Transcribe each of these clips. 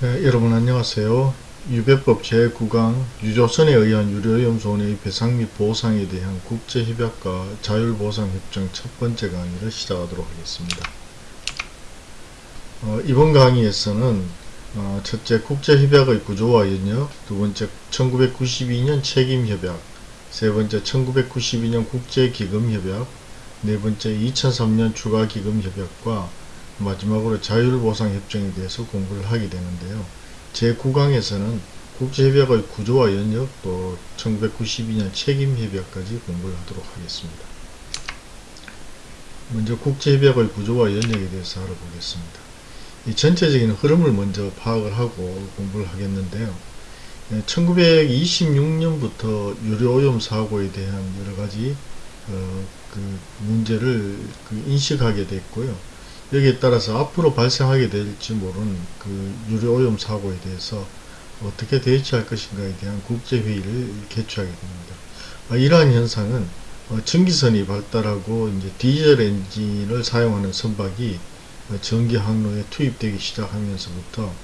네, 여러분 안녕하세요. 유배법 제9강 유조선에 의한 유료오염 손해의 배상 및 보상에 대한 국제협약과 자율보상협정 첫 번째 강의를 시작하도록 하겠습니다. 어, 이번 강의에서는 어, 첫째 국제협약의 구조와 연역, 두 번째 1992년 책임협약, 세 번째 1992년 국제기금협약, 네 번째 2003년 추가기금협약과 마지막으로 자율보상협정에 대해서 공부를 하게 되는데요. 제9강에서는 국제협약의 구조와 연역 또 1992년 책임협약까지 공부를 하도록 하겠습니다. 먼저 국제협약의 구조와 연역에 대해서 알아보겠습니다. 이 전체적인 흐름을 먼저 파악을 하고 공부를 하겠는데요. 1926년부터 유료오염 사고에 대한 여러가지 어, 그 문제를 그 인식하게 됐고요. 여기에 따라서 앞으로 발생하게 될지 모르는 그 유료오염 사고에 대해서 어떻게 대처할 것인가에 대한 국제회의를 개최하게 됩니다. 아, 이러한 현상은 어, 전기선이 발달하고 이제 디젤 엔진을 사용하는 선박이 어, 전기 항로에 투입되기 시작하면서부터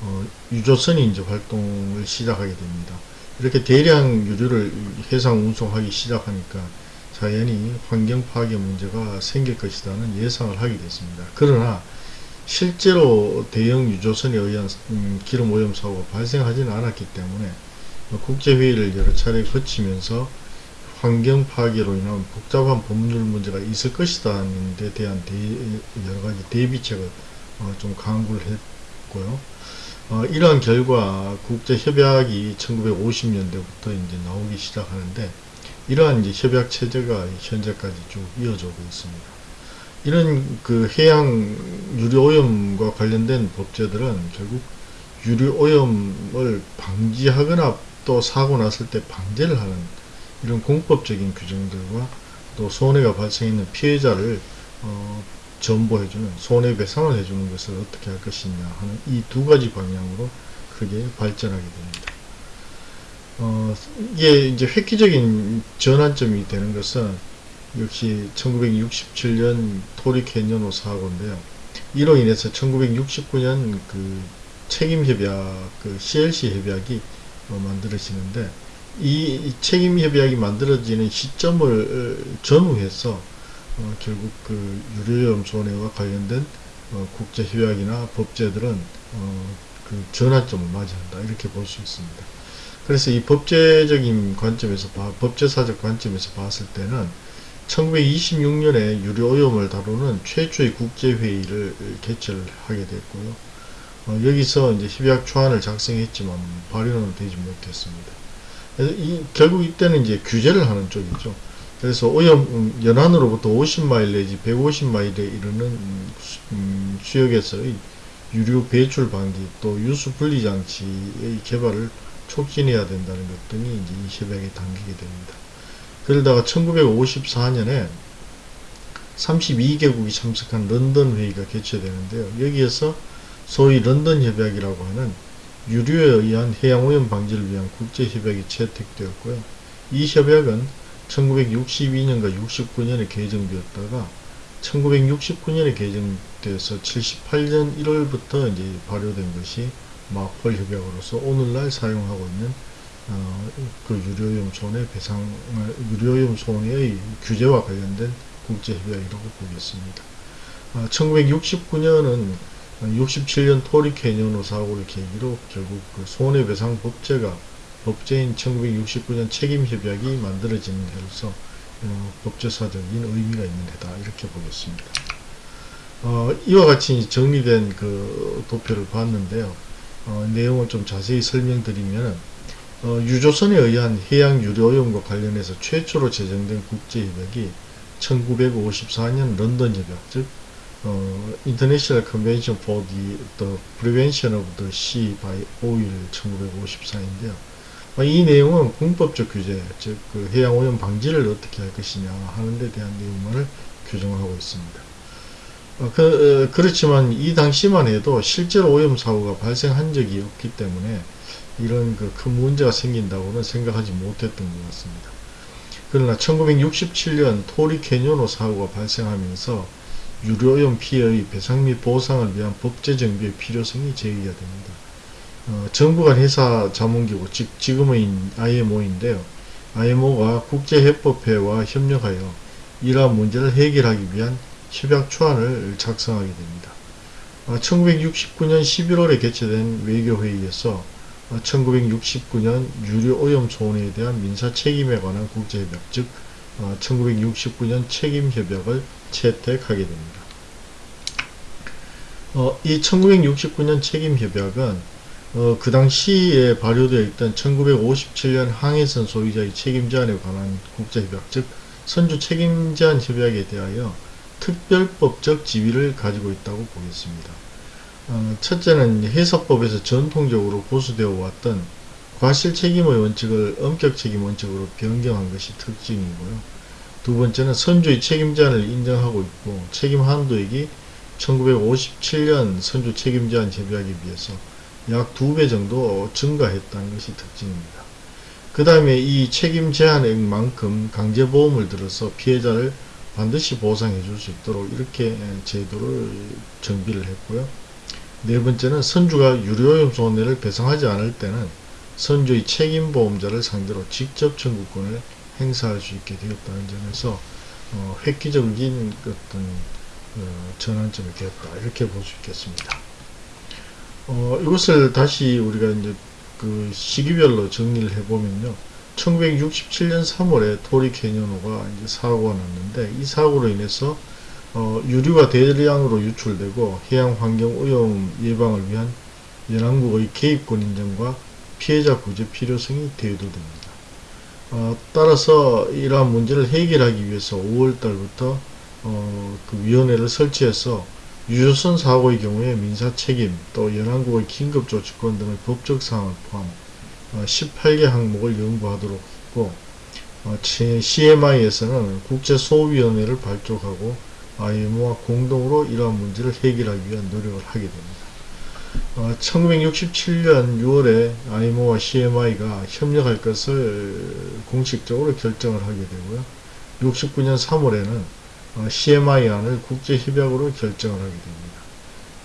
어, 유조선이 이제 활동을 시작하게 됩니다. 이렇게 대량 유류를 해상 운송하기 시작하니까 자연히 환경 파괴 문제가 생길 것이라는 예상을 하게 됐습니다. 그러나 실제로 대형 유조선에 의한 음, 기름 오염 사고가 발생하지는 않았기 때문에 국제회의를 여러 차례 거치면서 환경 파괴로 인한 복잡한 법률 문제가 있을 것이라는 데 대한 대, 여러 가지 대비책을 어, 좀 강구를 했고요. 어, 이러한 결과 국제협약이 1950년대부터 이제 나오기 시작하는데 이러한 협약 체제가 현재까지 쭉 이어져 오고 있습니다. 이런 그 해양 유류오염과 관련된 법제들은 결국 유류오염을 방지하거나 또 사고 났을 때 방제를 하는 이런 공법적인 규정들과 또 손해가 발생했는 피해자를 어, 전보해주는 손해배상을 해주는 것을 어떻게 할 것이냐 하는 이 두 가지 방향으로 크게 발전하게 됩니다. 어, 이게 이제 획기적인 전환점이 되는 것은 역시 1967년 토리 캐니언호 사고인데요. 이로 인해서 1969년 그 책임협약, 그 CLC 협약이 어, 만들어지는데 이 책임협약이 만들어지는 시점을 전후해서 어, 결국 그 유료염 손해와 관련된 어, 국제협약이나 법제들은 어, 그 전환점을 맞이한다 이렇게 볼 수 있습니다. 그래서 이 법제적인 관점에서 법제사적 관점에서 봤을 때는 1926년에 유료오염을 다루는 최초의 국제회의를 개최를 하게 됐고요. 어, 여기서 이제 협약 초안을 작성했지만 발의는 되지 못했습니다. 이, 결국 이때는 이제 규제를 하는 쪽이죠. 그래서 오염 음, 연안으로부터 50마일 내지 150마일에 이르는 음, 수역에서의 유류 배출 방지 또 유수 분리 장치의 개발을 촉진해야 된다는 것 등이 이제 이 협약에 담기게 됩니다. 그러다가 1954년에 32개국이 참석한 런던 회의가 개최되는데요. 여기에서 소위 런던 협약이라고 하는 유류에 의한 해양오염 방지를 위한 국제협약이 채택되었고요. 이 협약은 1962년과 69년에 개정되었다가 1969년에 개정돼서 78년 1월부터 이제 발효된 것이 마폴 협약으로서 오늘날 사용하고 있는 어, 그 유료염 손해 배상 유료염 손해의 규제와 관련된 국제협약이라고 보겠습니다. 어, 1969년은 67년 토리 캐니언호 사고를 계기로 결국 그 손해배상 법제가 법제인 1969년 책임협약이 만들어지는 해로서 어, 법제사적인 의미가 있는 해다 이렇게 보겠습니다. 어, 이와 같이 정리된 그 도표를 봤는데요. 어, 내용을 좀 자세히 설명드리면 어, 유조선에 의한 해양 유료오염과 관련해서 최초로 제정된 국제협약이 1954년 런던 협약 즉 어, International Convention for the, the Prevention of the Sea by Oil 1954인데요. 어, 이 내용은 공법적 규제, 즉 그 해양오염 방지를 어떻게 할 것이냐 하는 데 대한 내용만을 규정하고 있습니다. 어, 그, 어, 그렇지만 이 당시만 해도 실제로 오염 사고가 발생한 적이 없기 때문에 이런 그 큰 문제가 생긴다고는 생각하지 못했던 것 같습니다. 그러나 1967년 토리 캐니오노 사고가 발생하면서 유료오염 피해의 배상 및 보상을 위한 법제 정비의 필요성이 제기가 됩니다. 어, 정부 간 회사 자문기구, 즉 지금의 IMO인데요. IMO가 국제해법회와 협력하여 이러한 문제를 해결하기 위한 협약 초안을 작성하게 됩니다. 1969년 11월에 개최된 외교회의에서 1969년 유류 오염 소원에 대한 민사 책임에 관한 국제협약, 즉 1969년 책임협약을 채택하게 됩니다. 어, 이 1969년 책임협약은 어, 그 당시에 발효되어 있던 1957년 항해선 소유자의 책임 제한에 관한 국제협약, 즉 선주 책임 제한 협약에 대하여 특별법적 지위를 가지고 있다고 보겠습니다. 어, 첫째는 해사법에서 전통적으로 고수되어 왔던 과실 책임의 원칙을 엄격 책임 원칙으로 변경한 것이 특징이고요. 두 번째는 선주의 책임 제한을 인정하고 있고 책임 한도액이 1957년 선주 책임 제한 협약에 비해서 약 두 배 정도 증가했다는 것이 특징입니다. 그 다음에 이 책임 제한액만큼 강제보험을 들어서 피해자를 반드시 보상해 줄 수 있도록 이렇게 제도를 정비를 했고요. 네 번째는 선주가 유료오염 손해를 배상하지 않을 때는 선주의 책임보험자를 상대로 직접 청구권을 행사할 수 있게 되었다는 점에서 어, 획기적인 어떤 어, 전환점이 되었다 이렇게 볼 수 있겠습니다. 어, 이것을 다시 우리가 이제 그 시기별로 정리를 해보면요. 1967년 3월에 토리 캐니언호가 이제 사고가 났는데 이 사고로 인해서 어, 유류가 대량으로 유출되고 해양 환경 오염 예방을 위한 연안국의 개입권 인정과 피해자 구제 필요성이 대두됩니다. 어, 따라서 이러한 문제를 해결하기 위해서 5월달부터 어, 그 위원회를 설치해서 유조선 사고의 경우에 민사 책임 또 연안국의 긴급조치권 등의 법적 사항을 포함 18개 어, 항목을 연구하도록 했고 어, CMI에서는 국제소위원회를 발족하고 IMO와 공동으로 이러한 문제를 해결하기 위한 노력을 하게 됩니다. 어, 1967년 6월에 IMO와 CMI가 협력할 것을 공식적으로 결정을 하게 되고요. 69년 3월에는 어, CMI안을 국제협약으로 결정을 하게 됩니다.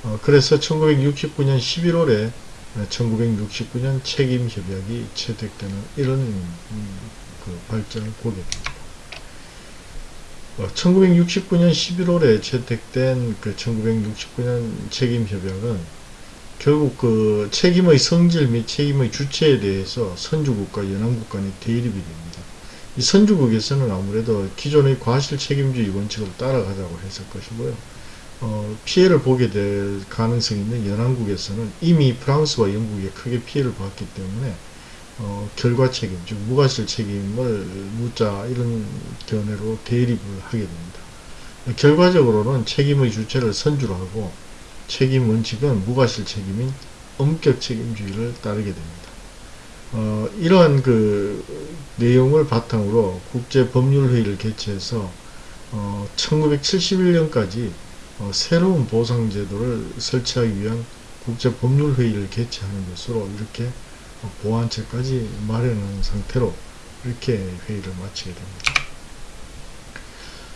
어, 그래서 1969년 11월에 1969년 책임협약이 채택되는 이런 음, 그 발전을 보게 됩니다. 1969년 11월에 채택된 그 1969년 책임협약은 결국 그 책임의 성질 및 책임의 주체에 대해서 선주국과 연안국 간의 대립이 됩니다. 이 선주국에서는 아무래도 기존의 과실 책임주의 원칙을 따라가자고 했을 것이고요. 어, 피해를 보게 될 가능성이 있는 연안국에서는 이미 프랑스와 영국에 크게 피해를 봤기 때문에 어, 결과 책임, 즉 무과실 책임을 묻자 이런 견해로 대립을 하게 됩니다. 결과적으로는 책임의 주체를 선주로 하고 책임 원칙은 무과실 책임인 엄격 책임주의를 따르게 됩니다. 어, 이러한 그 내용을 바탕으로 국제법률회의를 개최해서 어, 1971년까지 어, 새로운 보상 제도를 설치하기 위한 국제 법률 회의를 개최하는 것으로 이렇게 보완책까지 마련한 상태로 이렇게 회의를 마치게 됩니다.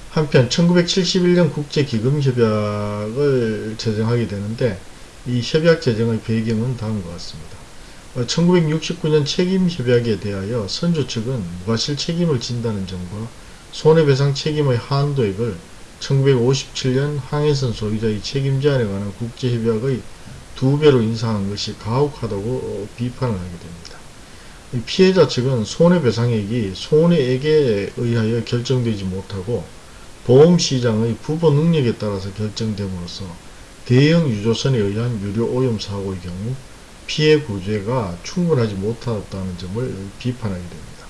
한편 1971년 국제기금협약을 제정하게 되는데 이 협약 제정의 배경은 다음과 같습니다. 1969년 책임협약에 대하여 선조 측은 무과실 책임을 진다는 점과 손해배상 책임의 한도액을 1957년 항해선 소유자의 책임 제한에 관한 국제협약의 두 배로 인상한 것이 가혹하다고 비판을 하게 됩니다. 피해자 측은 손해배상액이 손해액에 의하여 결정되지 못하고 보험시장의 부보 능력에 따라서 결정됨으로써 대형 유조선에 의한 유료 오염 사고의 경우 피해 구제가 충분하지 못하다는 점을 비판하게 됩니다.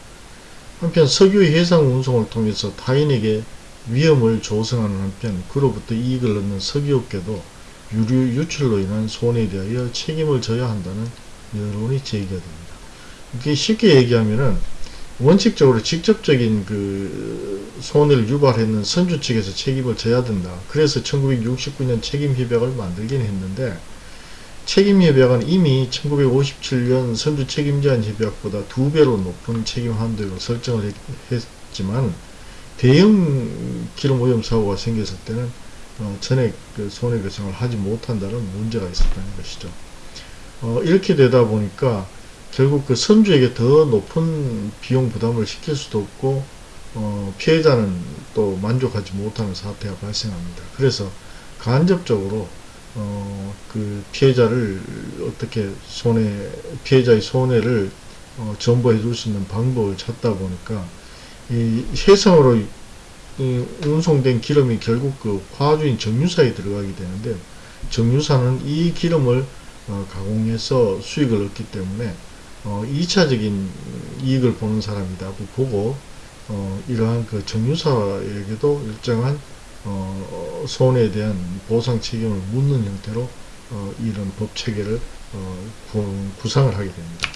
한편 석유의 해상 운송을 통해서 타인에게 위험을 조성하는 한편 그로부터 이익을 얻는 석유업계도 유류 유출로 인한 손해에 대하여 책임을 져야 한다는 여론이 제기가 됩니다. 이게 쉽게 얘기하면은 원칙적으로 직접적인 그 손해를 유발했는 선주 측에서 책임을 져야 된다. 그래서 1969년 책임협약을 만들긴 했는데 책임협약은 이미 1957년 선주 책임제한 협약보다 두 배로 높은 책임 한도를 설정을 했지만 대형 기름 오염 사고가 생겼을 때는 어, 전액 그 손해 배상을 하지 못한다는 문제가 있었다는 것이죠. 어, 이렇게 되다 보니까 결국 그 선주에게 더 높은 비용 부담을 시킬 수도 없고 어, 피해자는 또 만족하지 못하는 사태가 발생합니다. 그래서 간접적으로 어, 그 피해자를 어떻게 손해 피해자의 손해를 어, 전보해 줄 수 있는 방법을 찾다 보니까 이 해상으로 이 운송된 기름이 결국 그 화주인 정유사에 들어가게 되는데 정유사는 이 기름을 어, 가공해서 수익을 얻기 때문에 어, 2차적인 이익을 보는 사람이라고 보고 어, 이러한 그 정유사에게도 일정한 어, 손해에 대한 보상 책임을 묻는 형태로 어, 이런 법 체계를 어, 구, 상을 하게 됩니다.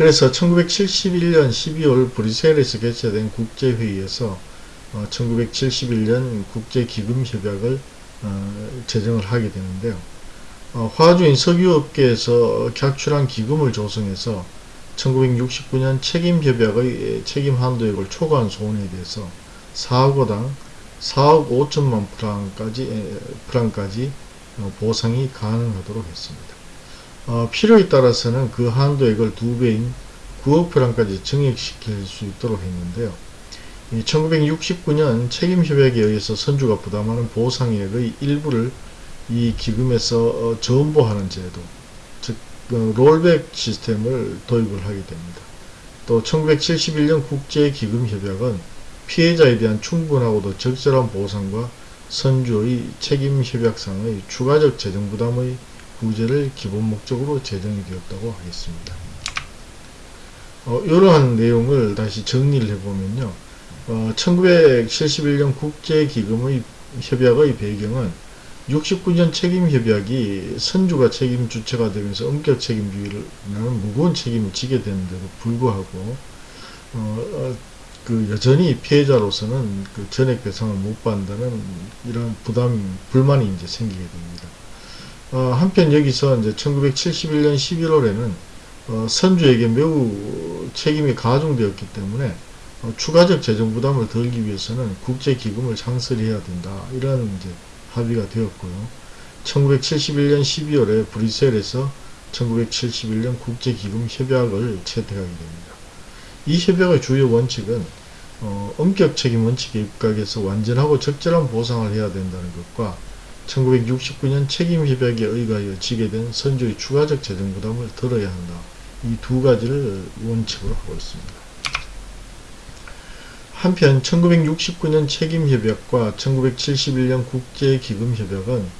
그래서 1971년 12월 브뤼셀에서 개최된 국제회의에서 어, 1971년 국제기금협약을 어, 제정을 하게 되는데요. 어, 화주인 석유업계에서 객출한 기금을 조성해서 1969년 책임협약의 책임 한도액을 초과한 손해에 대해서 4억원당 4억 5천만 프랑까지, 프랑까지 어, 보상이 가능하도록 했습니다. 어, 필요에 따라서는 그 한도액을 두 배인 9억 프랑까지 증액시킬 수 있도록 했는데요. 1969년 책임협약에 의해서 선주가 부담하는 보상액의 일부를 이 기금에서 어, 전보하는 제도, 즉 어, 롤백 시스템을 도입을 하게 됩니다. 또 1971년 국제기금협약은 피해자에 대한 충분하고도 적절한 보상과 선주의 책임협약상의 추가적 재정부담의 구제를 기본 목적으로 제정이 되었다고 하겠습니다. 어, 이러한 내용을 다시 정리를 해보면요. 어, 1971년 국제기금의 협약의 배경은 69년 책임협약이 선주가 책임 주체가 되면서 엄격 책임주의를 무거운 책임을 지게 되는데도 불구하고 어, 어, 그 여전히 피해자로서는 그 전액 배상을 못 받는다는 이런 부담, 불만이 이제 생기게 됩니다. 어, 한편 여기서 이제 1971년 11월에는 어, 선주에게 매우 책임이 가중되었기 때문에 어, 추가적 재정 부담을 덜기 위해서는 국제기금을 창설해야 된다. 이런 이제 합의가 되었고요. 1971년 12월에 브뤼셀에서 1971년 국제기금 협약을 채택하게 됩니다. 이 협약의 주요 원칙은 어, 엄격 책임 원칙에 입각해서 완전하고 적절한 보상을 해야 된다는 것과 1969년 책임협약에 의하여 지게 된 선조의 추가적 재정 부담을 들어야 한다. 이 두 가지를 원칙으로 하고 있습니다. 한편 1969년 책임협약과 1971년 국제기금협약은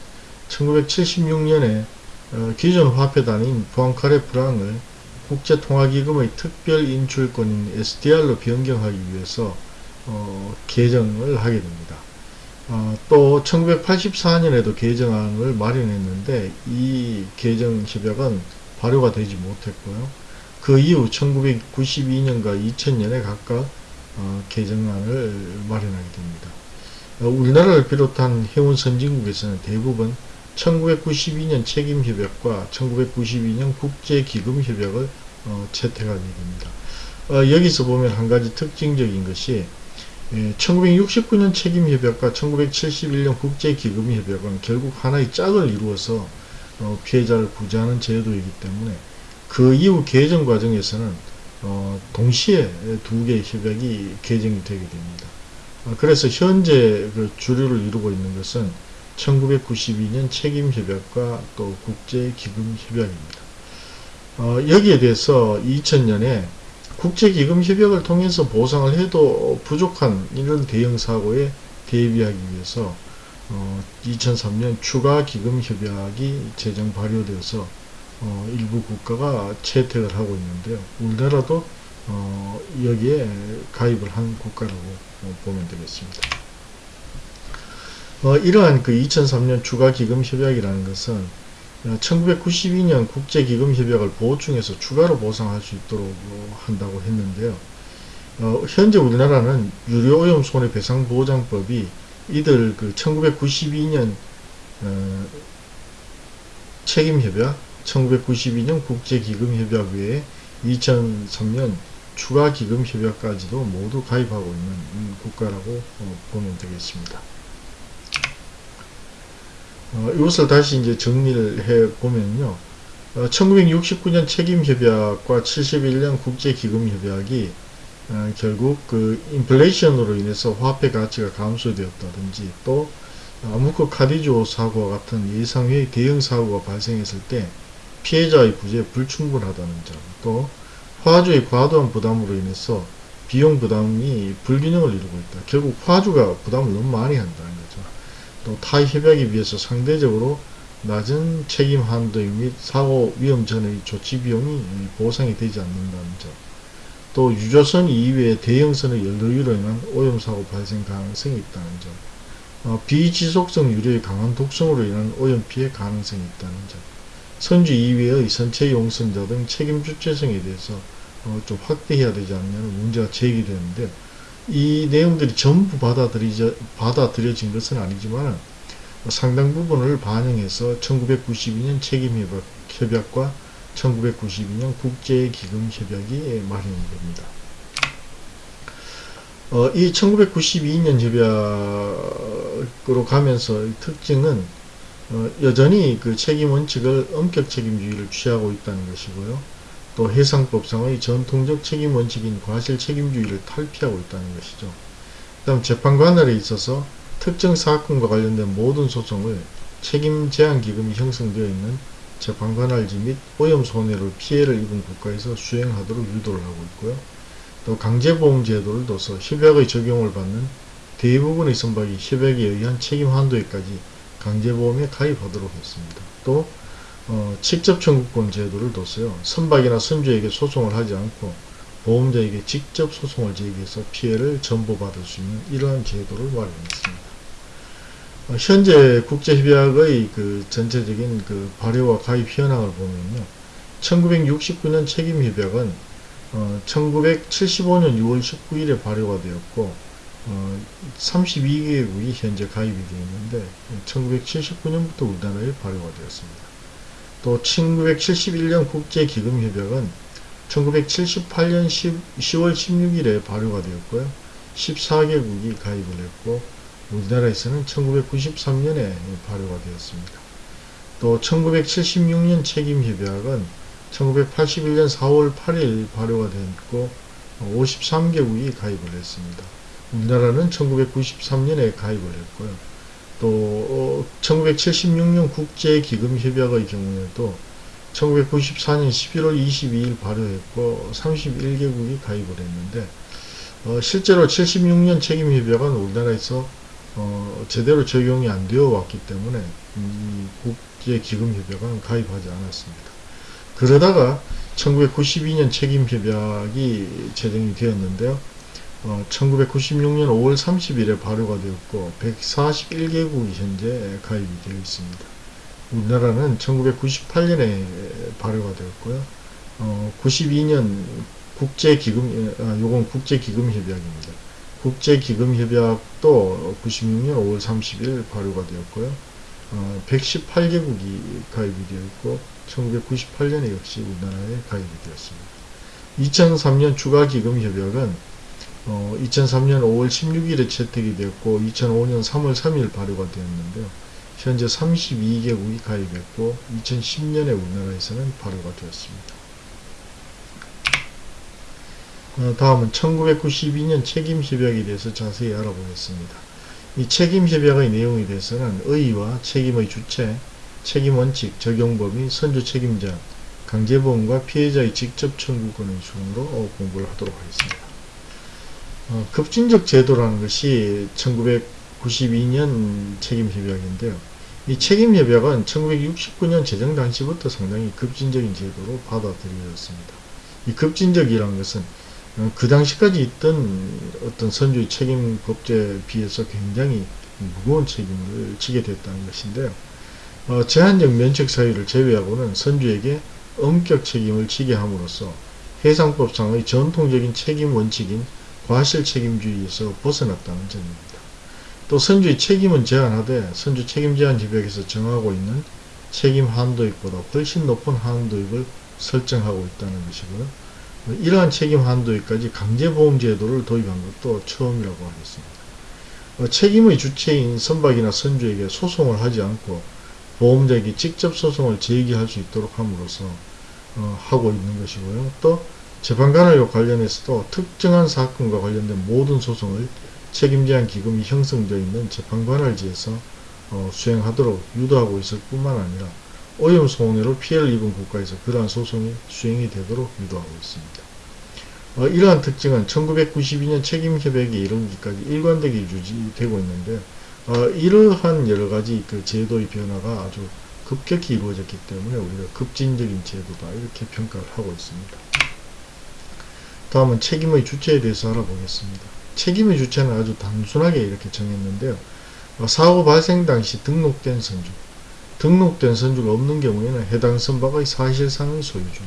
1976년에 어, 기존 화폐단인 부앙카레 프랑을 국제통화기금의 특별인출권인 SDR로 변경하기 위해서 어, 개정을 하게 됩니다. 어, 또 1984년에도 개정안을 마련했는데 이 개정 협약은 발효가 되지 못했고요. 그 이후 1992년과 2000년에 각각 어, 개정안을 마련하게 됩니다. 어, 우리나라를 비롯한 해운 선진국에서는 대부분 1992년 책임협약과 1992년 국제기금협약을 어, 채택하게 됩니다. 어, 여기서 보면 한 가지 특징적인 것이 예, 1969년 책임협약과 1971년 국제기금협약은 결국 하나의 짝을 이루어서 어, 피해자를 구제하는 제도이기 때문에 그 이후 개정 과정에서는 어, 동시에 두 개의 협약이 개정이 되게 됩니다. 어, 그래서 현재 그 주류를 이루고 있는 것은 1992년 책임협약과 또 국제기금협약입니다. 어, 여기에 대해서 2000년에 국제기금협약을 통해서 보상을 해도 부족한 이런 대형사고에 대비하기 위해서 어, 2003년 추가기금협약이 제정 발효되어서 어, 일부 국가가 채택을 하고 있는데요. 우리나라도 어, 여기에 가입을 한 국가라고 보면 되겠습니다. 어, 이러한 그 2003년 추가기금협약이라는 것은 1992년 국제기금협약을 보충해서 추가로 보상할 수 있도록 한다고 했는데요. 어, 현재 우리나라는 유료오염 손해배상보장법이 이들 그 1992년 어, 책임협약, 1992년 국제기금협약 외에 2003년 추가기금협약까지도 모두 가입하고 있는 국가라고 어, 보면 되겠습니다. 어, 이것을 다시 이제 정리를 해 보면요. 어, 1969년 책임협약과 71년 국제기금협약이 어, 결국 그 인플레이션으로 인해서 화폐 가치가 감소되었다든지 또 아무코 카디조 사고와 같은 예상외의 대형 사고가 발생했을 때 피해자의 구제에 불충분하다는 점, 또 화주의 과도한 부담으로 인해서 비용 부담이 불균형을 이루고 있다. 결국 화주가 부담을 너무 많이 한다는 거죠. 또 타의 협약에 비해서 상대적으로 낮은 책임 한도 및 사고 위험 전의 조치 비용이 보상이 되지 않는다는 점. 또 유조선 이외의 대형선의 연료유로 인한 오염사고 발생 가능성이 있다는 점. 어, 비지속성 유료의 강한 독성으로 인한 오염피해 가능성이 있다는 점. 선주 이외의 선체 용선자 등 책임 주체성에 대해서 어, 좀 확대해야 되지 않냐는 문제가 제기되는데 이 내용들이 전부 받아들이져, 받아들여진 것은 아니지만 상당 부분을 반영해서 1992년 책임협약, 과 1992년 국제기금협약이 마련이 됩니다. 어, 이 1992년 협약으로 가면서 특징은 어, 여전히 그 책임 원칙을 엄격 책임주의를 취하고 있다는 것이고요. 또 해상법상의 전통적 책임 원칙인 과실 책임주의를 탈피하고 있다는 것이죠. 그 다음 재판관할에 있어서 특정 사건과 관련된 모든 소송을 책임 제한 기금이 형성되어 있는 재판관할지 및 오염 손해로 피해를 입은 국가에서 수행하도록 유도를 하고 있고요. 또 강제보험 제도를 둬서 협약의 적용을 받는 대부분의 선박이 협약에 의한 책임 한도에까지 강제보험에 가입하도록 했습니다. 또 어, 직접 청구권 제도를 뒀어요. 선박이나 선주에게 소송을 하지 않고 보험자에게 직접 소송을 제기해서 피해를 전보받을 수 있는 이러한 제도를 마련했습니다. 어, 현재 국제협약의 그 전체적인 그 발효와 가입 현황을 보면요. 1969년 책임협약은 어, 1975년 6월 19일에 발효가 되었고 어, 32개국이 현재 가입이 되어 있는데 1979년부터 우리나라에 발효가 되었습니다. 또 1971년 국제기금협약은 1978년 10, 10 월 16일에 발효가 되었고요. 14개국이 가입을 했고 우리나라에서는 1993년에 발효가 되었습니다. 또 1976년 책임협약은 1981년 4월 8일 발효가 되었고 53개국이 가입을 했습니다. 우리나라는 1993년에 가입을 했고요. 또 1976년 국제기금협약의 경우에도 1994년 11월 22일 발효했고 31개국이 가입을 했는데 어, 실제로 76년 책임협약은 우리나라에서 어, 제대로 적용이 안 되어 왔기 때문에 이 국제기금협약은 가입하지 않았습니다. 그러다가 1992년 책임협약이 제정이 되었는데요. 어, 1996년 5월 30일에 발효가 되었고 141개국이 현재 가입이 되어 있습니다. 우리나라는 1998년에 발효가 되었고요. 어, 92년 국제기금, 아, 요건 국제기금협약입니다. 국제기금협약도 96년 5월 30일 발효가 되었고요. 어, 118개국이 가입이 되어 있고 1998년에 역시 우리나라에 가입이 되었습니다. 2003년 추가기금협약은 어, 2003년 5월 16일에 채택이 되었고 2005년 3월 3일 발효가 되었는데요. 현재 32개국이 가입했고 2010년에 우리나라에서는 발효가 되었습니다. 어, 다음은 1992년 책임협약에 대해서 자세히 알아보겠습니다. 이 책임협약의 내용에 대해서는 의의와 책임의 주체, 책임원칙, 적용범위, 선주 책임자, 강제보험과 피해자의 직접 청구 권의 순으로 공부를 하도록 하겠습니다. 어, 급진적 제도라는 것이 1992년 책임협약인데요. 이 책임협약은 1969년 제정 당시부터 상당히 급진적인 제도로 받아들여졌습니다. 이 급진적이라는 것은 어, 그 당시까지 있던 어떤 선주의 책임 법제에 비해서 굉장히 무거운 책임을 지게 됐다는 것인데요. 어, 제한적 면책 사유를 제외하고는 선주에게 엄격 책임을 지게 함으로써 해상법상의 전통적인 책임 원칙인 과실 책임주의에서 벗어났다는 점입니다. 또 선주의 책임은 제한하되 선주 책임 제한 협약에서 정하고 있는 책임 한도액보다 훨씬 높은 한도액을 설정하고 있다는 것이고요. 이러한 책임 한도액까지 강제보험 제도를 도입한 것도 처음이라고 하겠습니다. 어, 책임의 주체인 선박이나 선주에게 소송을 하지 않고 보험자에게 직접 소송을 제기할 수 있도록 함으로써 어, 하고 있는 것이고요. 또 재판관을 관련해서도 특정한 사건과 관련된 모든 소송을 책임제한 기금이 형성되어 있는 재판관할지에서 어, 수행하도록 유도하고 있을 뿐만 아니라 오염 손해로 피해를 입은 국가에서 그러한 소송이 수행이 되도록 유도하고 있습니다. 어, 이러한 특징은 1992년 책임협약에 이르기까지 일관되게 유지되고 있는데 어, 이러한 여러가지 그 제도의 변화가 아주 급격히 이루어졌기 때문에 우리가 급진적인 제도다 이렇게 평가를 하고 있습니다. 다음은 책임의 주체에 대해서 알아보겠습니다. 책임의 주체는 아주 단순하게 이렇게 정했는데요. 어, 사고 발생 당시 등록된 선주, 등록된 선주가 없는 경우에는 해당 선박의 사실상의 소유주,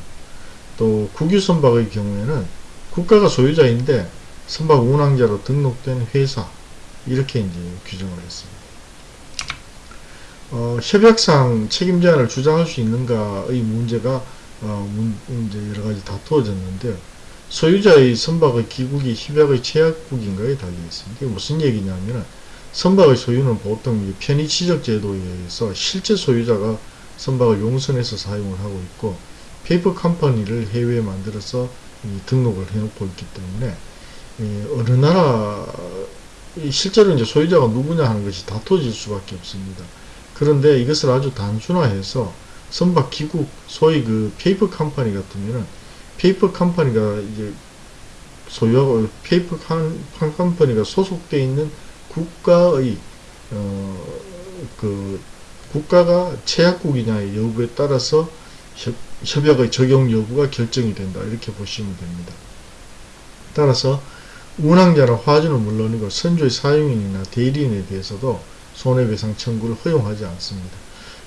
또 국유 선박의 경우에는 국가가 소유자인데 선박 운항자로 등록된 회사 이렇게 이제 규정을 했습니다. 어, 협약상 책임 제한을 주장할 수 있는가의 문제가 어, 문, 이제 여러 가지 다투어졌는데요. 소유자의 선박의 기국이 협약의 체약국인가에 달려 있습니다. 이게 무슨 얘기냐면 선박의 소유는 보통 편의 치적 제도에 의해서 실제 소유자가 선박을 용선해서 사용을 하고 있고 페이퍼 컴퍼니를 해외에 만들어서 등록을 해놓고 있기 때문에 어느 나라 실제로 이제 소유자가 누구냐 하는 것이 다투어질 수밖에 없습니다. 그런데 이것을 아주 단순화해서 선박 기국 소위 그 페이퍼 컴퍼니 같으면은 페이퍼 컴퍼니가 이제 소유하고 페이퍼 컴퍼니가 소속되어 있는 국가의 어, 그 국가가 체약국이냐의 여부에 따라서 협, 협약의 적용 여부가 결정이 된다 이렇게 보시면 됩니다. 따라서 운항자나 화주는 물론이고 선주의 사용인이나 대리인에 대해서도 손해배상 청구를 허용하지 않습니다.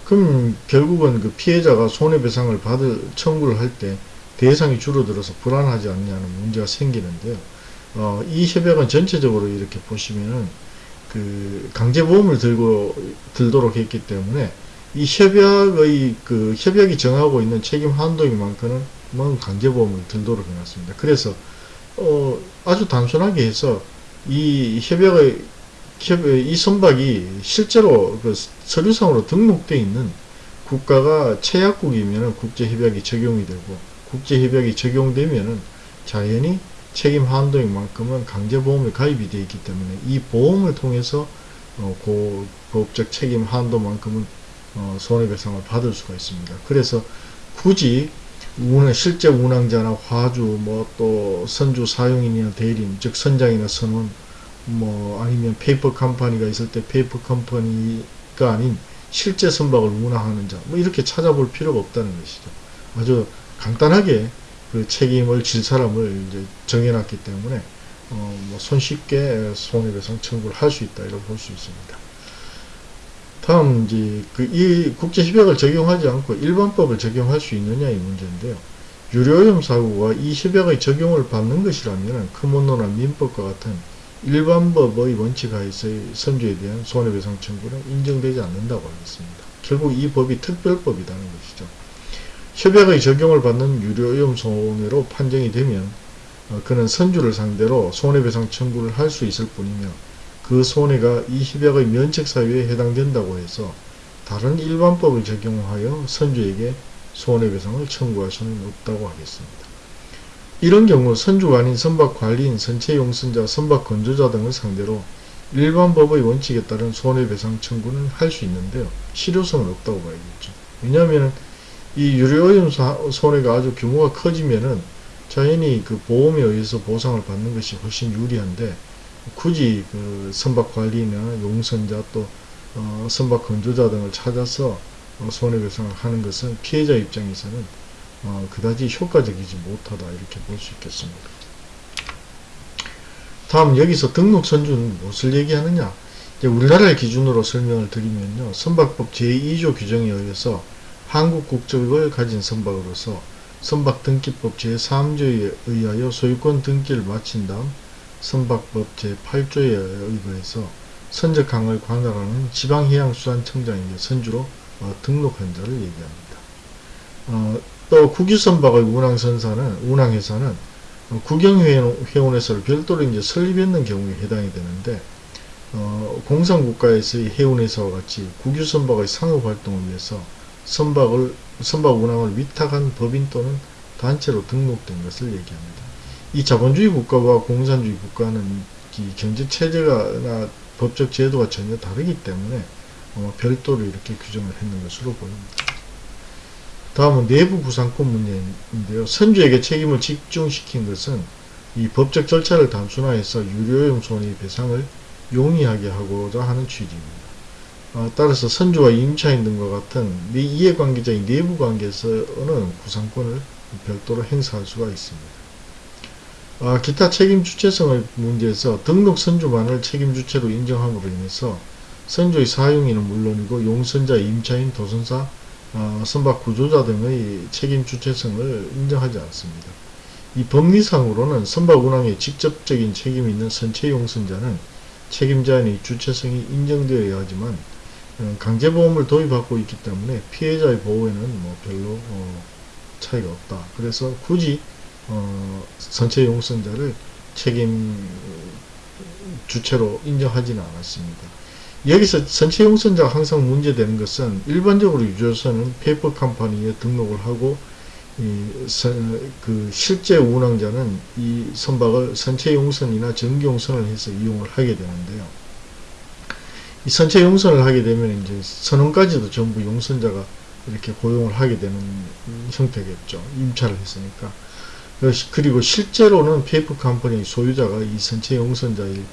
그럼 결국은 그 피해자가 손해배상을 받을 청구를 할때 대상이 줄어들어서 불안하지 않냐는 문제가 생기는데요. 어, 이 협약은 전체적으로 이렇게 보시면은 그 강제보험을 들고 들도록 했기 때문에 이 협약의 그 협약이 정하고 있는 책임 한도인 만큼은 강제보험을 들도록 해놨습니다. 그래서 어 아주 단순하게 해서 이 협약의 이 선박이 실제로 그 서류상으로 등록되어 있는 국가가 최약국이면 국제협약이 적용이 되고 국제협약이 적용되면 자연히 책임 한도인 만큼은 강제보험에 가입이 되어 있기 때문에 이 보험을 통해서 어, 그 법적 책임 한도만큼은 어, 손해배상을 받을 수가 있습니다. 그래서 굳이 운항, 실제 운항자나 화주, 뭐 또 선주 사용인이나 대리인, 즉 선장이나 선원, 뭐 아니면 페이퍼 컴퍼니가 있을 때 페이퍼 컴퍼니가 아닌 실제 선박을 운항하는 자, 뭐 이렇게 찾아볼 필요가 없다는 것이죠. 아주 간단하게 그 책임을 질 사람을 이제 정해놨기 때문에 어, 뭐 손쉽게 손해배상 청구를 할 수 있다 이렇게 볼 수 있습니다. 다음 이제 그 이 국제협약을 적용하지 않고 일반법을 적용할 수 있느냐 이 문제인데요. 유료오염 사고가 이 협약의 적용을 받는 것이라면 크몬노나 민법과 같은 일반법의 원칙 하에서의 선주에 대한 손해배상 청구는 인정되지 않는다고 하겠습니다. 결국 이 법이 특별법이라는 것이죠. 협약의 적용을 받는 유료오염 손해로 판정이 되면 어, 그는 선주를 상대로 손해배상 청구를 할 수 있을 뿐이며 그 손해가 이 협약의 면책 사유에 해당된다고 해서 다른 일반법을 적용하여 선주에게 손해배상을 청구할 수는 없다고 하겠습니다. 이런 경우 선주가 아닌 선박관리인, 선체용선자, 선박건조자 등을 상대로 일반법의 원칙에 따른 손해배상 청구는 할 수 있는데요. 실효성은 없다고 봐야겠죠. 왜냐하면 이 유료오염 손해가 아주 규모가 커지면은 자연히 그 보험에 의해서 보상을 받는 것이 훨씬 유리한데 굳이 그 선박 관리나 용선자 또 어, 선박 건조자 등을 찾아서 어, 손해배상을 하는 것은 피해자 입장에서는 어, 그다지 효과적이지 못하다 이렇게 볼 수 있겠습니다. 다음 여기서 등록 선주는 무엇을 얘기하느냐 우리나라의 기준으로 설명을 드리면요 선박법 제2조 규정에 의해서 한국 국적을 가진 선박으로서 선박 등기법 제3조에 의하여 소유권 등기를 마친 다음 선박법 제8조에 의거해서 선적항을 관할하는 지방해양수산청장에게 선주로 어, 등록한 자를 얘기합니다. 어, 또 국유선박의 운항선사는 운항회사는 국영회원회사를 별도로 이제 설립했는 경우에 해당이 되는데 어, 공산국가에서의 해운회사와 같이 국유 선박의 상업 활동을 위해서 선박을 선박 운항을 위탁한 법인 또는 단체로 등록된 것을 얘기합니다. 이 자본주의 국가와 공산주의 국가는 이 경제 체제가나 법적 제도가 전혀 다르기 때문에 어, 별도로 이렇게 규정을 했는 것으로 보입니다. 다음은 내부 구상권 문제인데요. 선주에게 책임을 집중시킨 것은 이 법적 절차를 단순화해서 유료용 손해배상을 용이하게 하고자 하는 취지입니다. 어, 따라서 선주와 임차인 등과 같은 이해관계자인 내부관계에서는 구상권을 별도로 행사할 수가 있습니다. 아, 기타 책임 주체성의 문제에서 등록 선주만을 책임 주체로 인정함으로 인해서 선주의 사용인은 물론이고 용선자, 임차인, 도선사, 어, 선박 구조자 등의 책임 주체성을 인정하지 않습니다. 이 법리상으로는 선박 운항에 직접적인 책임이 있는 선체 용선자는 책임자의 주체성이 인정되어야 하지만 어, 강제보험을 도입하고 있기 때문에 피해자의 보호에는 뭐 별로 어, 차이가 없다. 그래서 굳이 어, 선체 용선자를 책임 주체로 인정하지는 않았습니다. 여기서 선체 용선자가 항상 문제되는 것은 일반적으로 유조선은 페이퍼 컴퍼니에 등록을 하고 이, 선, 그 실제 운항자는 이 선박을 선체 용선이나 정기 용선을 해서 이용을 하게 되는데요. 이 선체 용선을 하게 되면 이제 선원까지도 전부 용선자가 이렇게 고용을 하게 되는 형태겠죠. 임차를 했으니까. 그리고 실제로는 페이퍼 컴퍼니 소유자가 이 선체 용선자인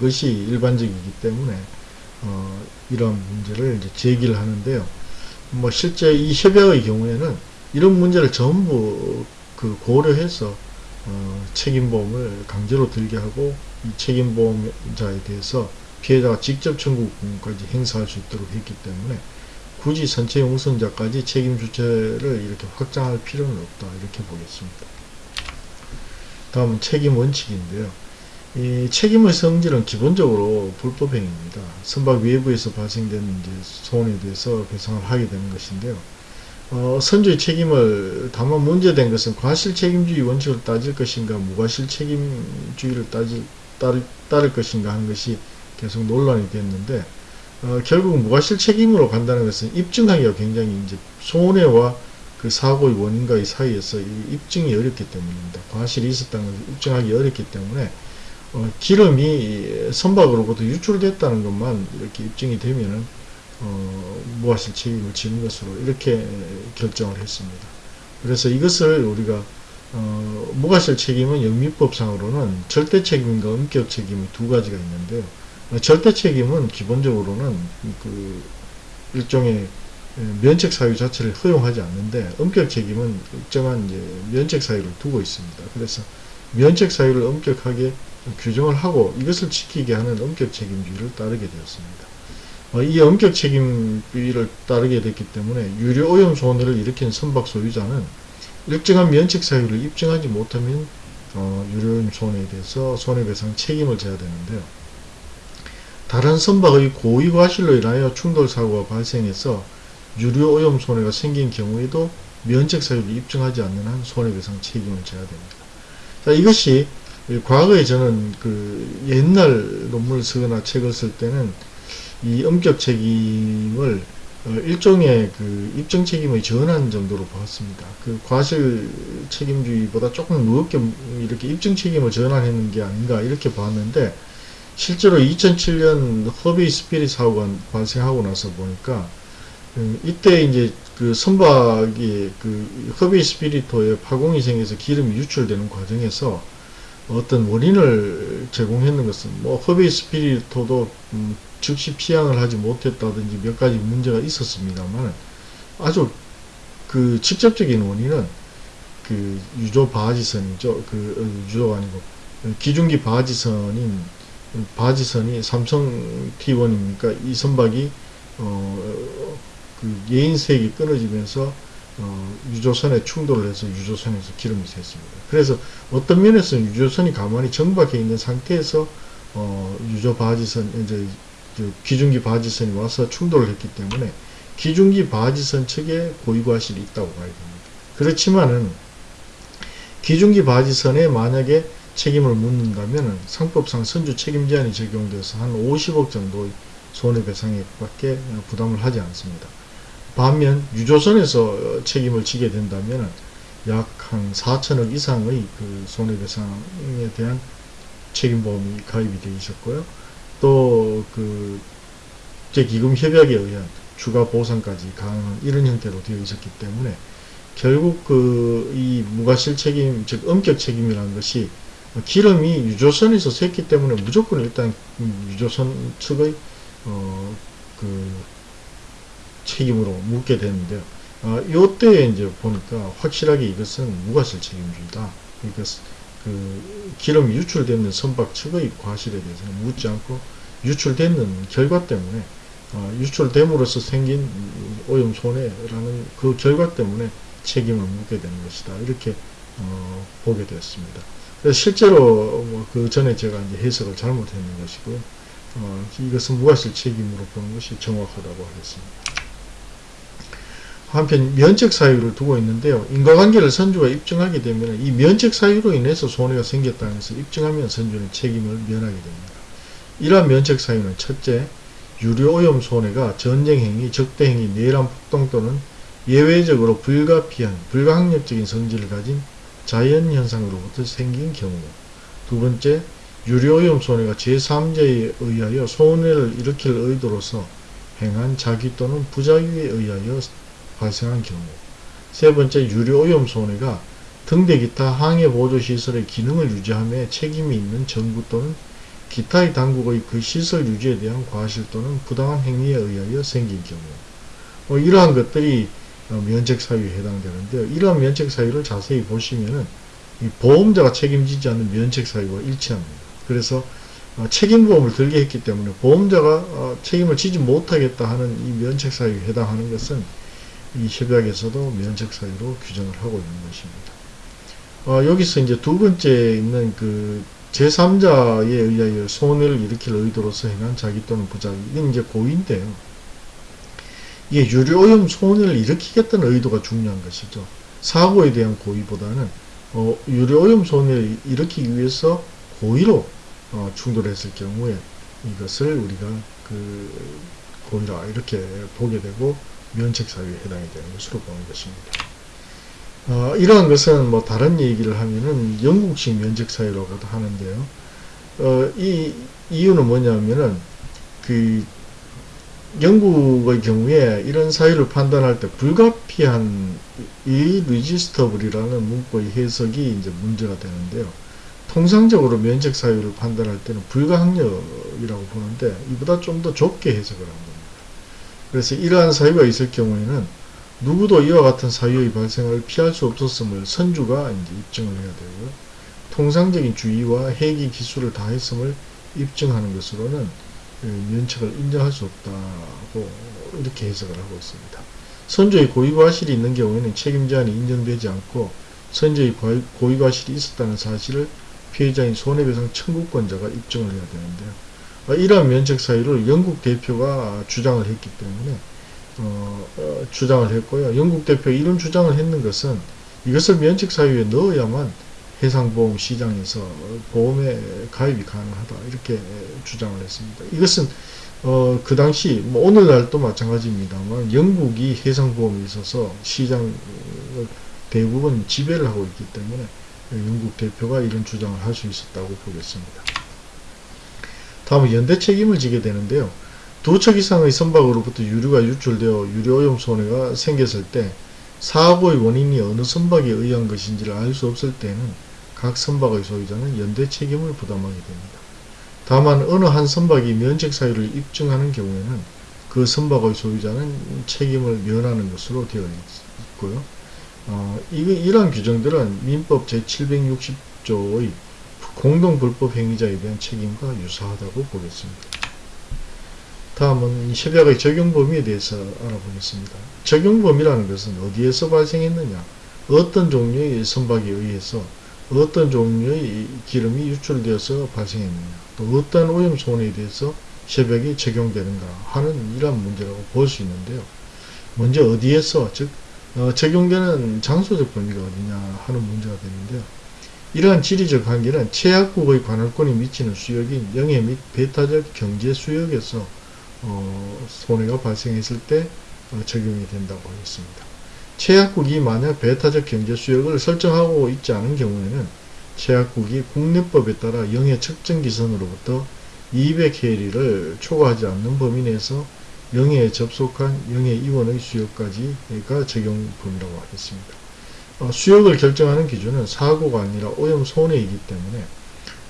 것이 일반적이기 때문에 어, 이런 문제를 이제 제기를 하는데요. 뭐 실제 이 협약의 경우에는 이런 문제를 전부 그 고려해서 어, 책임보험을 강제로 들게 하고 이 책임보험자에 대해서 피해자가 직접 청구권까지 행사할 수 있도록 했기 때문에 굳이 선체 용선자까지 책임 주체를 이렇게 확장할 필요는 없다 이렇게 보겠습니다. 다음은 책임 원칙인데요. 이 책임의 성질은 기본적으로 불법행위입니다. 선박 외부에서 발생된 이제 손해에 대해서 배상을 하게 되는 것인데요. 어, 선주의 책임을 다만 문제된 것은 과실 책임주의 원칙을 따질 것인가 무과실 책임주의를 따질, 따를, 따를 것인가 하는 것이 계속 논란이 됐는데 어, 결국 무과실 책임으로 간다는 것은 입증하기가 굉장히 이제 손해와 그 사고의 원인과의 사이에서 입증이 어렵기 때문입니다. 과실이 있었다는 것을 입증하기 어렵기 때문에 어, 기름이 선박으로부터 유출됐다는 것만 이렇게 입증이 되면은 어, 무과실 책임을 지는 것으로 이렇게 결정을 했습니다. 그래서 이것을 우리가 어, 무과실 책임은 영미법상으로는 절대 책임과 엄격 책임이 두 가지가 있는데요. 어, 절대 책임은 기본적으로는 그 일종의 면책 사유 자체를 허용하지 않는데 엄격 책임은 일정한 이제 면책 사유를 두고 있습니다. 그래서 면책 사유를 엄격하게 규정을 하고 이것을 지키게 하는 엄격 책임주의를 따르게 되었습니다. 어, 이 엄격 책임주의를 따르게 됐기 때문에 유료 오염 손해를 일으킨 선박 소유자는 일정한 면책 사유를 입증하지 못하면 어, 유료 오염 손해에 대해서 손해배상 책임을 져야 되는데요. 다른 선박의 고의 과실로 인하여 충돌 사고가 발생해서 유료 오염 손해가 생긴 경우에도 면책 사유를 입증하지 않는 한 손해배상 책임을 져야 됩니다. 자, 이것이 과거에 저는 그 옛날 논문을 쓰거나 책을 쓸 때는 이 엄격 책임을 어, 일종의 그 입증 책임의 전환 정도로 보았습니다. 그 과실 책임주의보다 조금 무겁게 이렇게 입증 책임을 전환했는 게 아닌가 이렇게 봤는데 실제로 2007년 허베이 스피릿 사고가 발생하고 나서 보니까 음, 이때 이제 그 선박이 그 허베이 스피리트호에 파공이 생겨서 기름이 유출되는 과정에서 어떤 원인을 제공했는 것은 뭐 허베이 스피리트호도 음, 즉시 피항을 하지 못했다든지 몇 가지 문제가 있었습니다만 아주 그 직접적인 원인은 그 유조 바지선이죠. 그 어, 유조가 아니고 기중기 바지선인 바지선이 삼성 T1입니까? 이 선박이 어, 그 예인색이 끊어지면서 어, 유조선에 충돌을 해서 유조선에서 기름이 샜습니다. 그래서 어떤 면에서는 유조선이 가만히 정박해 있는 상태에서 어, 유조 바지선 이제 기중기 바지선이 와서 충돌을 했기 때문에 기중기 바지선 측에 고의과실이 있다고 봐야 됩니다. 그렇지만은 기중기 바지선에 만약에 책임을 묻는다면 상법상 선주 책임 제한이 적용돼서 한 50억 정도의 손해배상액밖에 부담을 하지 않습니다. 반면 유조선에서 책임을 지게 된다면 약 한 4천억 이상의 그 손해배상에 대한 책임보험이 가입이 되어 있었고요. 또그 기금 협약에 의한 추가 보상까지 가능한 이런 형태로 되어 있었기 때문에 결국 그 이 무과실 책임 즉 엄격 책임이라는 것이 기름이 유조선에서 샜기 때문에 무조건 일단 유조선 측의 어 그 책임으로 묻게 되는데요. 아, 요때에 이제 보니까 확실하게 이것은 무과실 책임주의다. 그 기름이 유출되는 선박 측의 과실에 대해서는 묻지 않고 유출되는 결과 때문에 어, 유출됨으로써 생긴 오염 손해라는 그 결과 때문에 책임을 묻게 되는 것이다. 이렇게 어, 보게 되었습니다. 실제로 뭐 그 전에 제가 이제 해석을 잘못했는 것이고요. 어, 이것은 무과실 책임으로 보는 것이 정확하다고 하겠습니다. 한편 면책 사유를 두고 있는데요. 인과관계를 선주가 입증하게 되면 이 면책 사유로 인해서 손해가 생겼다는 것을 입증하면 선주는 책임을 면하게 됩니다. 이러한 면책 사유는 첫째, 유료오염 손해가 전쟁행위, 적대행위, 내란 폭동 또는 예외적으로 불가피한, 불가항력적인 성질을 가진 자연현상으로부터 생긴 경우. 두 번째, 유료오염 손해가 제3자에 의하여 손해를 일으킬 의도로서 행한 자기 또는 부자유에 의하여 발생한 경우. 세 번째, 유료오염 손해가 등대 기타 항해 보조시설의 기능을 유지함에 책임이 있는 정부 또는 기타의 당국의 그 시설 유지에 대한 과실 또는 부당한 행위에 의하여 생긴 경우. 뭐 이러한 것들이 어, 면책 사유에 해당되는데요. 이러한 면책 사유를 자세히 보시면은 보험자가 책임지지 않는 면책 사유와 일치합니다. 그래서 어, 책임보험을 들게 했기 때문에 보험자가 어, 책임을 지지 못하겠다 하는 이 면책 사유에 해당하는 것은 이 협약에서도 면책 사유로 규정을 하고 있는 것입니다. 여기서 이제 두 번째 있는 그 제3자에 의하여 손해를 일으킬 의도로서 행한 자기 또는 부자 이건 이제 고의인데요. 이게 유료오염 손해를 일으키겠다는 의도가 중요한 것이죠. 사고에 대한 고의보다는 어, 유료오염 손해를 일으키기 위해서 고의로 어, 충돌했을 경우에 이것을 우리가 그 고의라 이렇게 보게 되고 면책사유에 해당이 되는 것으로 보는 것입니다. 어, 이러한 것은 뭐 다른 얘기를 하면은 영국식 면적 사유라고도 하는데요. 어, 이 이유는 뭐냐면은 그 영국의 경우에 이런 사유를 판단할 때 불가피한 이 리지스터블이라는 문구의 해석이 이제 문제가 되는데요. 통상적으로 면적 사유를 판단할 때는 불가항력이라고 보는데 이보다 좀 더 좁게 해석을 합니다. 그래서 이러한 사유가 있을 경우에는 누구도 이와 같은 사유의 발생을 피할 수 없었음을 선주가 이제 입증을 해야 되고요. 통상적인 주의와 해기 기술을 다했음을 입증하는 것으로는 그 면책을 인정할 수 없다고 이렇게 해석을 하고 있습니다. 선조의 고의과실이 있는 경우에는 책임제한이 인정되지 않고 선조의 고의과실이 있었다는 사실을 피해자인 손해배상 청구권자가 입증을 해야 되는데요. 이러한 면책 사유를 영국 대표가 주장을 했기 때문에 어, 어, 주장을 했고요. 영국 대표 이런 주장을 했는 것은 이것을 면책 사유에 넣어야만 해상보험 시장에서 보험에 가입이 가능하다 이렇게 주장을 했습니다. 이것은 어, 그 당시 뭐 오늘날도 마찬가지입니다만 영국이 해상보험에 있어서 시장 대부분 지배를 하고 있기 때문에 영국 대표가 이런 주장을 할 수 있었다고 보겠습니다. 다음은 연대 책임을 지게 되는데요. 두 척 이상의 선박으로부터 유류가 유출되어 유료오염 손해가 생겼을 때 사고의 원인이 어느 선박에 의한 것인지를 알 수 없을 때는 각 선박의 소유자는 연대 책임을 부담하게 됩니다. 다만 어느 한 선박이 면책 사유를 입증하는 경우에는 그 선박의 소유자는 책임을 면하는 것으로 되어 있고요. 어, 이, 이러한 규정들은 민법 제760조의 공동불법 행위자에 대한 책임과 유사하다고 보겠습니다. 다음은 협약의 적용 범위에 대해서 알아보겠습니다. 적용 범위라는 것은 어디에서 발생했느냐, 어떤 종류의 선박에 의해서 어떤 종류의 기름이 유출되어서 발생했느냐, 또 어떤 오염 손해에 대해서 협약이 적용되는가 하는 이러한 문제라고 볼 수 있는데요. 먼저 어디에서, 즉 어, 적용되는 장소적 범위가 어디냐 하는 문제가 되는데요. 이러한 지리적 한계는 최약국의 관할권이 미치는 수역인 영해 및 배타적 경제 수역에서 어, 손해가 발생했을 때 어, 적용이 된다고 하겠습니다. 최약국이 만약 배타적 경제 수역을 설정하고 있지 않은 경우에는 최약국이 국내법에 따라 영해 측정 기선으로부터 200해리를 초과하지 않는 범위 내에서 영해에 접속한 영해 이원의 수역까지가 적용 범위라고 하겠습니다. 어, 수역을 결정하는 기준은 사고가 아니라 오염 손해이기 때문에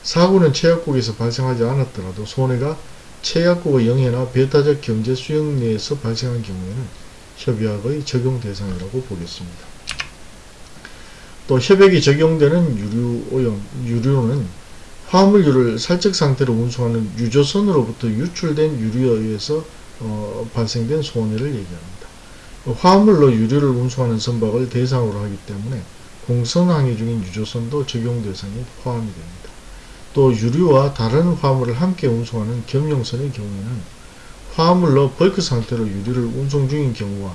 사고는 최약국에서 발생하지 않았더라도 손해가 최약국의 영해나 배타적 경제 수역 내에서 발생한 경우에는 협약의 적용 대상이라고 보겠습니다. 또 협약이 적용되는 유류 유류는 화물유를 살적 상태로 운송하는 유조선으로부터 유출된 유류에 의해서 어, 발생된 손해를 얘기합니다. 화물로 유류를 운송하는 선박을 대상으로 하기 때문에 공선항해 중인 유조선도 적용 대상에 포함이 됩니다. 또 유류와 다른 화물을 함께 운송하는 경영선의 경우에는 화물로 벌크 상태로 유류를 운송 중인 경우와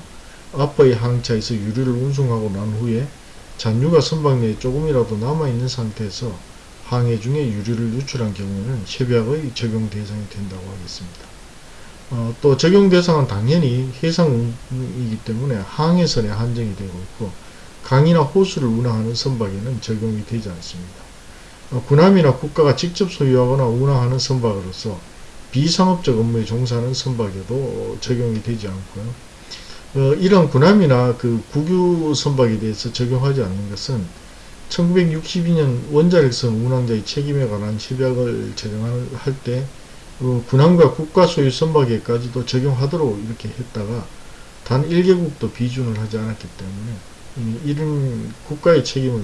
앞의 항차에서 유류를 운송하고 난 후에 잔유가 선박 내에 조금이라도 남아있는 상태에서 항해 중에 유류를 유출한 경우에는 협약의 적용 대상이 된다고 하겠습니다. 어, 또 적용 대상은 당연히 해상이기 때문에 항해선에 한정이 되고 있고 강이나 호수를 운항하는 선박에는 적용이 되지 않습니다. 어, 군함이나 국가가 직접 소유하거나 운항하는 선박으로서 비상업적 업무에 종사하는 선박에도 적용이 되지 않고요. 어, 이런 군함이나 그 국유 선박에 대해서 적용하지 않는 것은 1962년 원자력선 운항자의 책임에 관한 협약을 제정할 때 어, 군함과 국가 소유 선박에까지도 적용하도록 이렇게 했다가 단 1개국도 비준을 하지 않았기 때문에 이런 국가의 책임을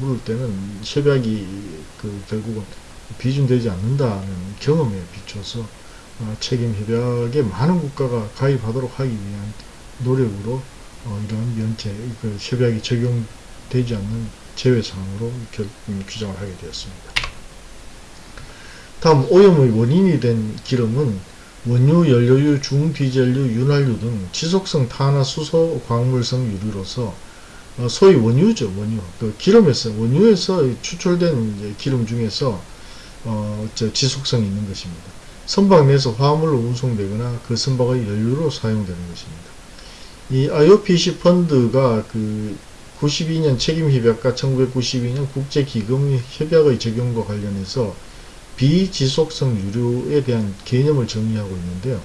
물을 때는 협약이 그 결국은 비준되지 않는다는 경험에 비춰서 어, 책임 협약에 많은 국가가 가입하도록 하기 위한 노력으로 어, 이러한 면제 그 협약이 적용되지 않는 제외사항으로 결, 음, 규정을 하게 되었습니다. 다음 오염의 원인이 된 기름은 원유, 연료유, 중디젤류, 윤활유 등 지속성 탄화수소 광물성 유류로서 어, 소위 원유죠, 원유. 그 기름에서 원유에서 추출된 기름 중에서 어, 지속성이 있는 것입니다. 선박 내에서 화물로 운송되거나 그 선박의 연료로 사용되는 것입니다. 이 IOPC 펀드가 그 92년 책임협약과 1992년 국제기금협약의 적용과 관련해서 비지속성 유류에 대한 개념을 정리하고 있는데요.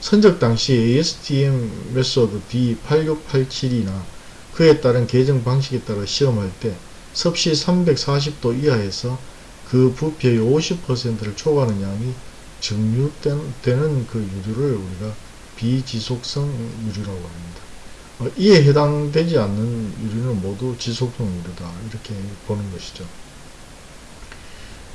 선적 당시 ASTM method D8687이나 그에 따른 개정 방식에 따라 시험할 때 섭씨 340도 이하에서 그 부피의 50%를 초과하는 양이 증류되는 그 유류를 우리가 비지속성 유류라고 합니다. 어, 이에 해당되지 않는 유류는 모두 지속성 유류다 이렇게 보는 것이죠.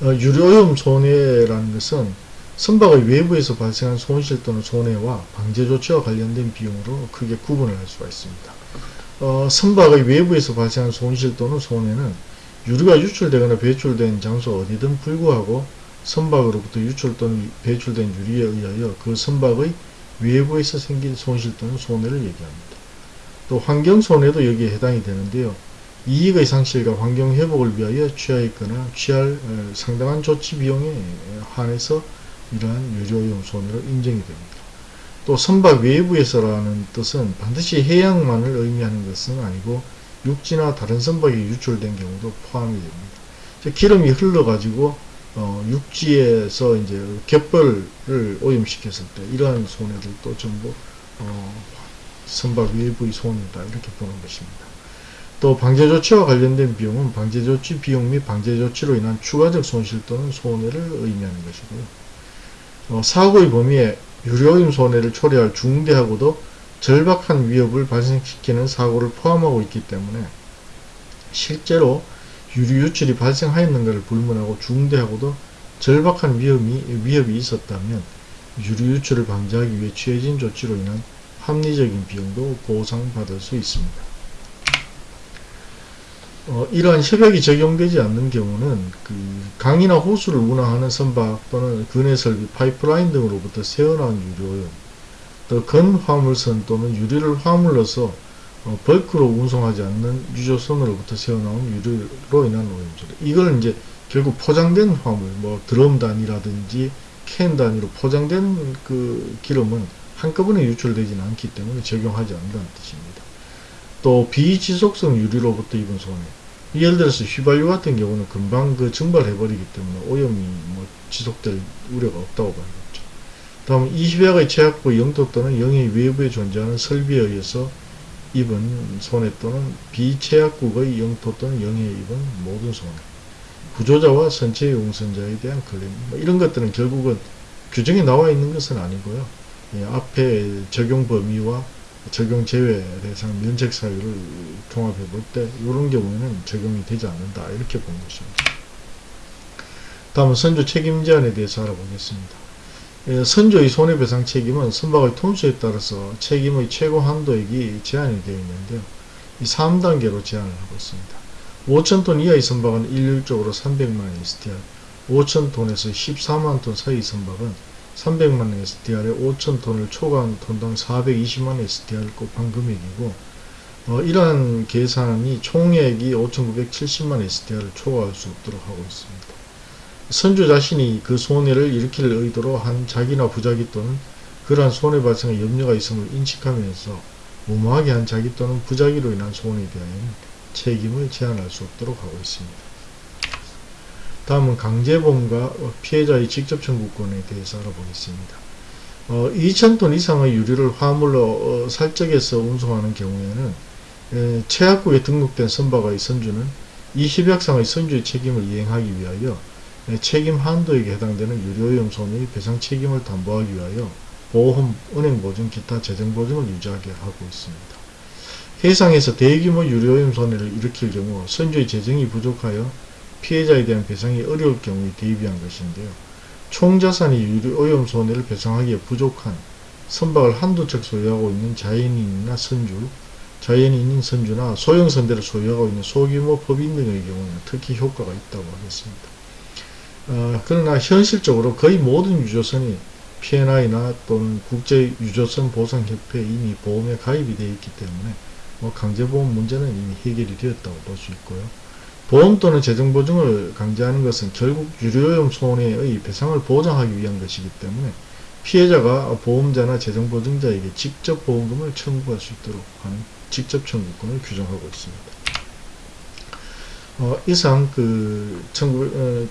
어, 유료오염 손해라는 것은 선박의 외부에서 발생한 손실 또는 손해와 방제 조치와 관련된 비용으로 크게 구분을 할 수가 있습니다. 어, 선박의 외부에서 발생한 손실 또는 손해는 유류가 유출되거나 배출된 장소 어디든 불구하고 선박으로부터 유출 또는 배출된 유리에 의하여 그 선박의 외부에서 생긴 손실 또는 손해를 얘기합니다. 또 환경손해도 여기에 해당이 되는데요. 이익의 상실과 환경 회복을 위하여 취하였거나 취할 어, 상당한 조치 비용에 한해서 이러한 유료오염 손해로 인정이 됩니다. 또 선박 외부에서라는 뜻은 반드시 해양만을 의미하는 것은 아니고 육지나 다른 선박이 유출된 경우도 포함이 됩니다. 기름이 흘러가지고 어, 육지에서 이제 갯벌을 오염시켰을 때 이러한 손해들도 전부 어, 선박 외부의 손해다 이렇게 보는 것입니다. 또 방제조치와 관련된 비용은 방제조치 비용 및 방제조치로 인한 추가적 손실 또는 손해를 의미하는 것이고요. 어, 사고의 범위에 유료임 손해를 초래할 중대하고도 절박한 위협을 발생시키는 사고를 포함하고 있기 때문에 실제로 유류 유출이 발생하였는가를 불문하고 중대하고도 절박한 위험이, 위협이 있었다면 유류 유출을 방지하기 위해 취해진 조치로 인한 합리적인 비용도 보상받을 수 있습니다. 어, 이러한 협약이 적용되지 않는 경우는 그 강이나 호수를 운항하는 선박 또는 근해 설비, 파이프라인 등으로부터 새어나온 유료염, 또 건화물선 또는 유리를 화물로서 어, 벌크로 운송하지 않는 유조선으로부터 새어나온 유류로 인한 오염수래. 이걸 이제 결국 포장된 화물, 뭐 드럼 단위라든지 캔 단위로 포장된 그 기름은 한꺼번에 유출되지는 않기 때문에 적용하지 않는다는 뜻입니다. 또 비지속성 유류로부터 입은 손해. 예를 들어서 휘발유 같은 경우는 금방 그 증발해버리기 때문에 오염이 뭐 지속될 우려가 없다고 봐야겠죠. 다음 이 휘발의 제약부 영토 또는 영해 외부에 존재하는 설비에 의해서 입은 손해 또는 비체약국의 영토 또는 영해에 입은 모든 손해. 구조자와 선체 용선자에 대한 클레임. 뭐 이런 것들은 결국은 규정에 나와 있는 것은 아니고요. 예, 앞에 적용 범위와 적용 제외 대상 면책 사유를 종합해 볼 때 이런 경우에는 적용이 되지 않는다 이렇게 본 것입니다. 다음은 선조 책임 제한에 대해서 알아보겠습니다. 예, 선조의 손해배상 책임은 선박의 톤수에 따라서 책임의 최고 한도액이 제한이 되어 있는데요. 이 3단계로 제한을 하고 있습니다. 5,000톤 이하의 선박은 일률적으로 300만 STR, 5,000톤에서 14만 톤 사이 선박은 300만 STR에 5,000톤을 초과한 톤당 420만 STR을 곱한 금액이고 어, 이러한 계산이 총액이 5,970만 STR을 초과할 수 없도록 하고 있습니다. 선주 자신이 그 손해를 일으킬 의도로 한 자기나 부자기 또는 그러한 손해 발생에 염려가 있음을 인식하면서 무모하게 한 자기 또는 부자기로 인한 손해에 대하여는 책임을 제한할 수 없도록 하고 있습니다. 다음은 강제보험과 피해자의 직접 청구권에 대해서 알아보겠습니다. 어, 2,000톤 이상의 유류를 화물로 어, 살적에서 운송하는 경우에는 에, 최약국에 등록된 선박의 선주는 이 협약상의 선주의 책임을 이행하기 위하여 에, 책임 한도에게 해당되는 유료오염 손해의 배상 책임을 담보하기 위하여 보험, 은행보증, 기타 재정보증을 유지하게 하고 있습니다. 해상에서 대규모 유료오염 손해를 일으킬 경우 선주의 재정이 부족하여 피해자에 대한 배상이 어려울 경우에 대비한 것인데요. 총자산이 유료오염 손해를 배상하기에 부족한 선박을 한두 척 소유하고 있는 자연인이나 선주, 자연인인 선주나 소형선대를 소유하고 있는 소규모 법인 등의 경우는 특히 효과가 있다고 하겠습니다. 어, 그러나 현실적으로 거의 모든 유조선이 P&I나 또는 국제유조선 보상협회에 이미 보험에 가입이 되어 있기 때문에 뭐 강제보험 문제는 이미 해결이 되었다고 볼 수 있고요. 보험 또는 재정보증을 강제하는 것은 결국 유료오염 손해의 배상을 보장하기 위한 것이기 때문에 피해자가 보험자나 재정보증자에게 직접 보험금을 청구할 수 있도록 하는 직접 청구권을 규정하고 있습니다. 어, 이상 그, 청구, 어,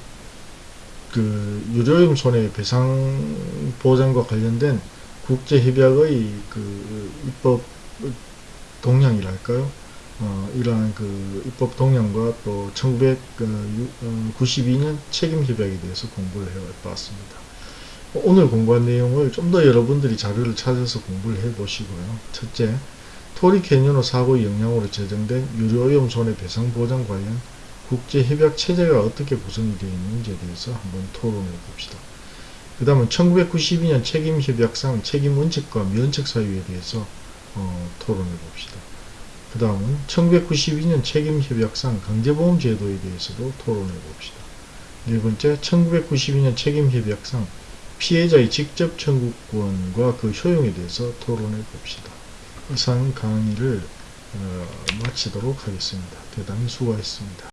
그 유료오염 손해 배상 보장과 관련된 국제 협약의 그 입법 동향이랄까요? 어, 이러한 그 입법 동향과 또 1992년 책임 협약에 대해서 공부를 해봤습니다. 오늘 공부한 내용을 좀 더 여러분들이 자료를 찾아서 공부를 해 보시고요. 첫째, 토리 캐니노 사고의 영향으로 제정된 유료오염 손해배상 보장 관련 국제협약 체제가 어떻게 구성이 되어 있는지에 대해서 한번 토론해 봅시다. 그 다음은 1992년 책임협약상 책임원칙과 면책 사유에 대해서 어, 토론해 봅시다. 그 다음은 1992년 책임협약상 강제보험 제도에 대해서도 토론해 봅시다. 네 번째, 1992년 책임협약상 피해자의 직접 청구권과 그 효용에 대해서 토론해 봅시다. 이상 강의를 어, 마치도록 하겠습니다. 대단히 수고하셨습니다.